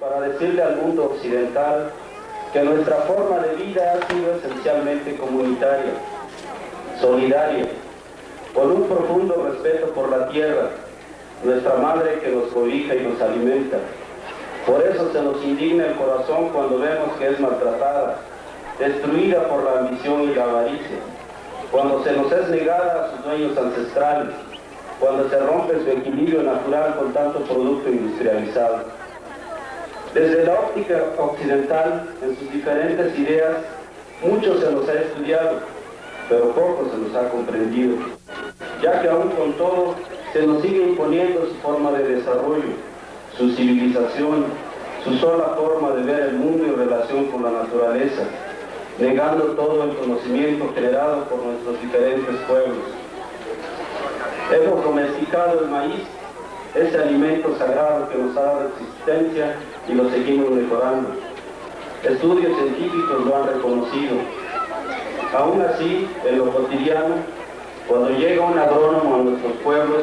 para decirle al mundo occidental que nuestra forma de vida ha sido esencialmente comunitaria, solidaria, con un profundo respeto por la tierra, nuestra madre que nos cobija y nos alimenta. Por eso se nos indigna el corazón cuando vemos que es maltratada, destruida por la ambición y la avaricia, cuando se nos es negada a sus dueños ancestrales, cuando se rompe su equilibrio natural con tanto producto industrializado. Desde la óptica occidental, en sus diferentes ideas, mucho se nos ha estudiado, pero poco se nos ha comprendido, ya que aún con todo se nos sigue imponiendo su forma de desarrollo, su civilización, su sola forma de ver el mundo en relación con la naturaleza, negando todo el conocimiento generado por nuestros diferentes pueblos. Hemos domesticado el maíz, ese alimento sagrado que nos ha dado existencia y lo seguimos mejorando. Estudios científicos lo han reconocido. Aún así, en lo cotidiano, cuando llega un agrónomo a nuestros pueblos,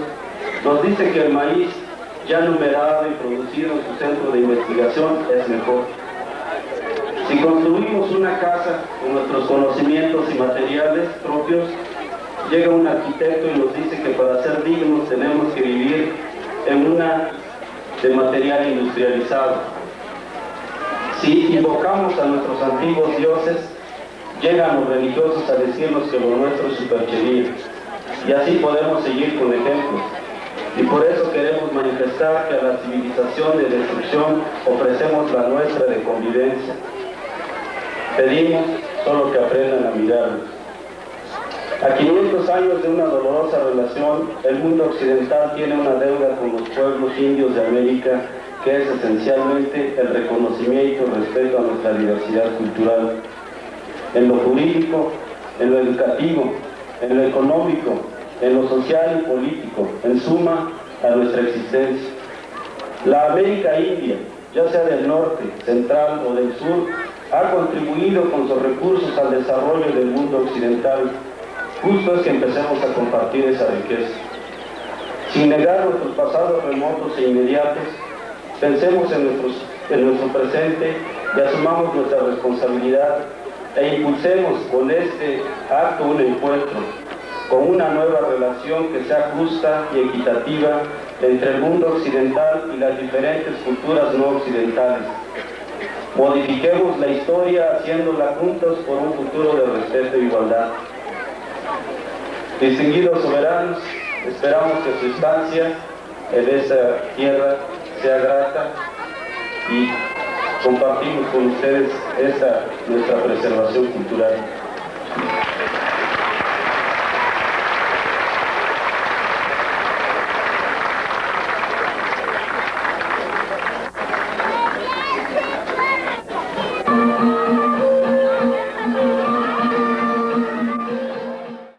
nos dice que el maíz ya numerado y producido en su centro de investigación es mejor. Si construimos una casa con nuestros conocimientos y materiales propios, llega un arquitecto y nos dice que para ser dignos tenemos que vivir en una de material industrializado. Si invocamos a nuestros antiguos dioses, llegan los religiosos a decirnos que lo nuestro es superchería. Y así podemos seguir con ejemplos. Y por eso queremos manifestar que a la civilización de destrucción ofrecemos la nuestra de convivencia. Pedimos solo que aprendan a mirarnos. A 500 años de una dolorosa relación, el mundo occidental tiene una deuda con los pueblos indios de América que es esencialmente el reconocimiento y respeto a nuestra diversidad cultural. En lo jurídico, en lo educativo, en lo económico, en lo social y político, en suma, a nuestra existencia. La América India, ya sea del norte, central o del sur, ha contribuido con sus recursos al desarrollo del mundo occidental. Justo es que empecemos a compartir esa riqueza. Sin negar nuestros pasados remotos e inmediatos, pensemos en, en nuestro presente y asumamos nuestra responsabilidad e impulsemos con este acto un encuentro, con una nueva relación que sea justa y equitativa entre el mundo occidental y las diferentes culturas no occidentales. Modifiquemos la historia haciéndola juntos por un futuro de respeto e igualdad. Distinguidos soberanos, esperamos que su estancia en esa tierra sea grata y compartimos con ustedes esta nuestra preservación cultural.